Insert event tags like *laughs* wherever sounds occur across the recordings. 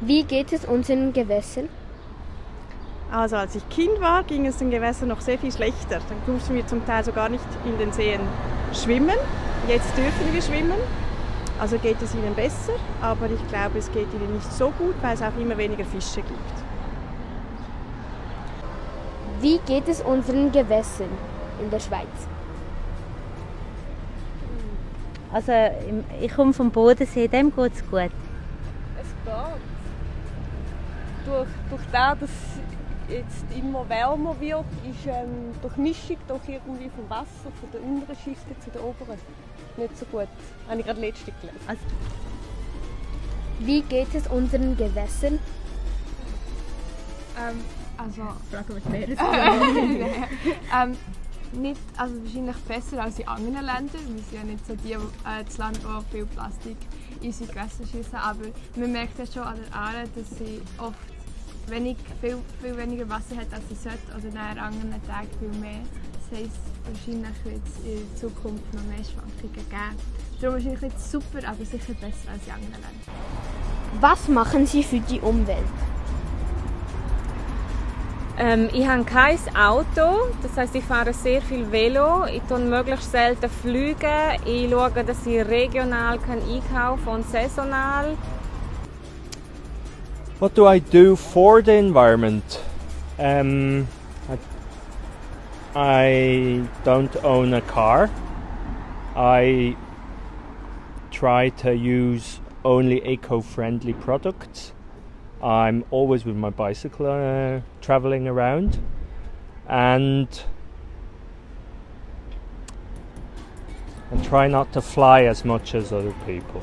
Wie geht es unseren Gewässern? Also als ich Kind war, ging es den Gewässern noch sehr viel schlechter. Dann durften wir zum Teil sogar nicht in den Seen schwimmen. Jetzt dürfen wir schwimmen. Also geht es ihnen besser, aber ich glaube, es geht ihnen nicht so gut, weil es auch immer weniger Fische gibt. Wie geht es unseren Gewässern in der Schweiz? Also ich komme vom Bodensee, dem geht es gut. Es geht. Durch, durch das, dass jetzt immer wärmer wird, ist ähm, durch Mischung doch irgendwie vom Wasser von der unteren Schicht zu der oberen nicht so gut. Habe ich gerade letzte gelesen. Also, wie geht es unseren Gewässern? Ähm, also. Frage mich mehr. ähm, nicht, also wahrscheinlich besser als in anderen Ländern. Wir sind ja nicht so die, äh, das Land, wo viel Plastik in unsere Gewässer schießen. Aber man merkt ja schon an der Aare, dass sie oft wenig, viel, viel weniger Wasser hat, als sie sollte. Oder an anderen Tagen viel mehr. Das heisst, wahrscheinlich wird es in Zukunft noch mehr Schwankungen geben. Darum ist es nicht super, aber sicher besser als in anderen Ländern. Was machen Sie für die Umwelt? Ähm, ich habe kein Auto, das heißt, ich fahre sehr viel Velo. Ich tue möglichst selten Flüge. Ich schaue, dass ich regional kann einkaufen und saisonal. What do I do for the environment? Um, I, I don't own a car. I try to use only eco-friendly products. I'm always with my bicycle uh, traveling around and and try not to fly as much as other people.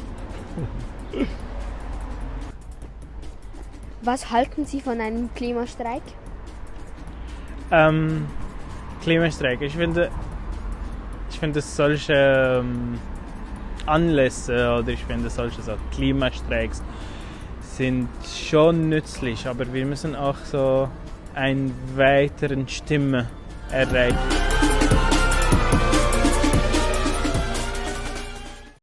*laughs* Was halten Sie von einem Klimastreik? Ähm, Klimastreik. Ich finde, ich finde solche ähm, Anlässe oder ich finde solche so Klimastreiks sind schon nützlich, aber wir müssen auch so einen weiteren Stimme erreichen.